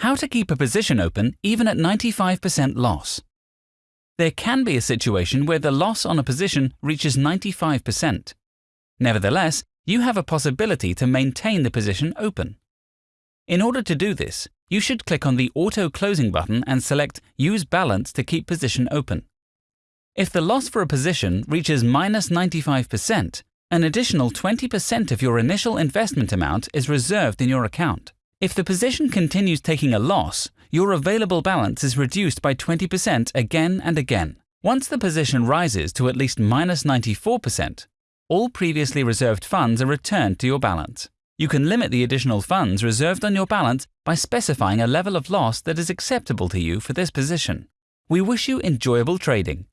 How to keep a position open even at 95% loss. There can be a situation where the loss on a position reaches 95%. Nevertheless, you have a possibility to maintain the position open. In order to do this, you should click on the Auto Closing button and select Use Balance to keep position open. If the loss for a position reaches minus 95%, an additional 20% of your initial investment amount is reserved in your account. If the position continues taking a loss, your available balance is reduced by 20% again and again. Once the position rises to at least minus 94%, all previously reserved funds are returned to your balance. You can limit the additional funds reserved on your balance by specifying a level of loss that is acceptable to you for this position. We wish you enjoyable trading.